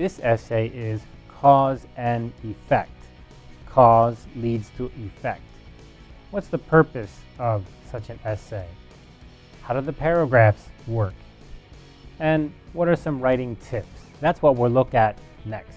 This essay is Cause and Effect. Cause leads to effect. What's the purpose of such an essay? How do the paragraphs work? And what are some writing tips? That's what we'll look at next.